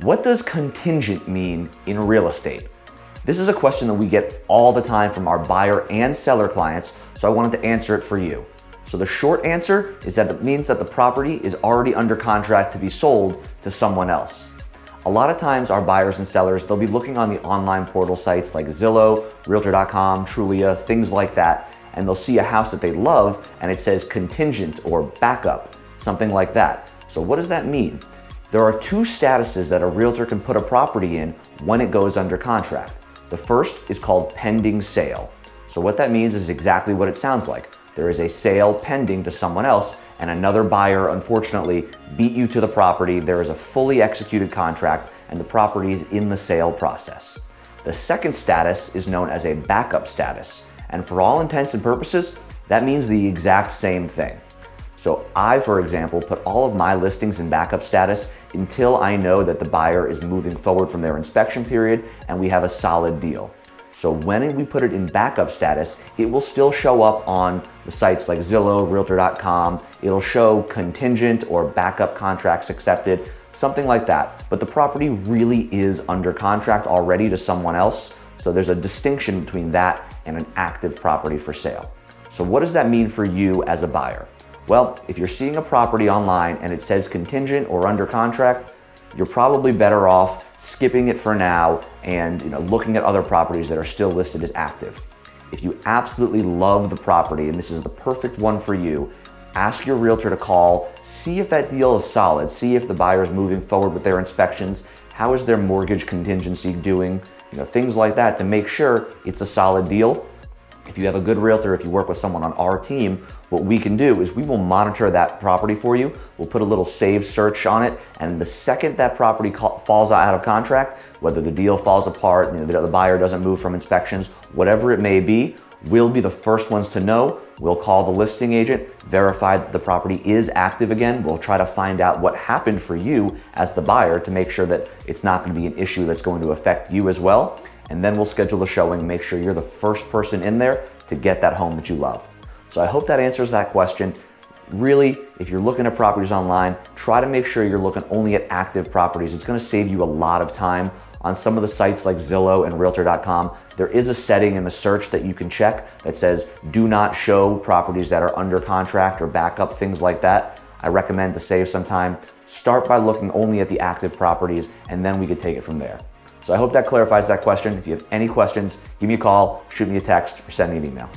What does contingent mean in real estate? This is a question that we get all the time from our buyer and seller clients, so I wanted to answer it for you. So the short answer is that it means that the property is already under contract to be sold to someone else. A lot of times our buyers and sellers, they'll be looking on the online portal sites like Zillow, Realtor.com, Trulia, things like that, and they'll see a house that they love and it says contingent or backup, something like that. So what does that mean? There are two statuses that a realtor can put a property in when it goes under contract. The first is called pending sale. So what that means is exactly what it sounds like. There is a sale pending to someone else and another buyer unfortunately beat you to the property. There is a fully executed contract and the property is in the sale process. The second status is known as a backup status. And for all intents and purposes, that means the exact same thing. So I, for example, put all of my listings in backup status until I know that the buyer is moving forward from their inspection period and we have a solid deal. So when we put it in backup status, it will still show up on the sites like Zillow, Realtor.com. It'll show contingent or backup contracts accepted, something like that. But the property really is under contract already to someone else. So there's a distinction between that and an active property for sale. So what does that mean for you as a buyer? Well, if you're seeing a property online and it says contingent or under contract, you're probably better off skipping it for now and you know, looking at other properties that are still listed as active. If you absolutely love the property and this is the perfect one for you, ask your realtor to call, see if that deal is solid, see if the buyer is moving forward with their inspections, how is their mortgage contingency doing, you know, things like that to make sure it's a solid deal if you have a good realtor, if you work with someone on our team, what we can do is we will monitor that property for you. We'll put a little save search on it. And the second that property falls out of contract, whether the deal falls apart, you know, the buyer doesn't move from inspections, whatever it may be, we'll be the first ones to know. We'll call the listing agent, verify that the property is active again. We'll try to find out what happened for you as the buyer to make sure that it's not gonna be an issue that's going to affect you as well and then we'll schedule the showing, make sure you're the first person in there to get that home that you love. So I hope that answers that question. Really, if you're looking at properties online, try to make sure you're looking only at active properties. It's gonna save you a lot of time. On some of the sites like Zillow and Realtor.com, there is a setting in the search that you can check that says, do not show properties that are under contract or backup, things like that. I recommend to save some time. Start by looking only at the active properties and then we could take it from there. So I hope that clarifies that question. If you have any questions, give me a call, shoot me a text, or send me an email.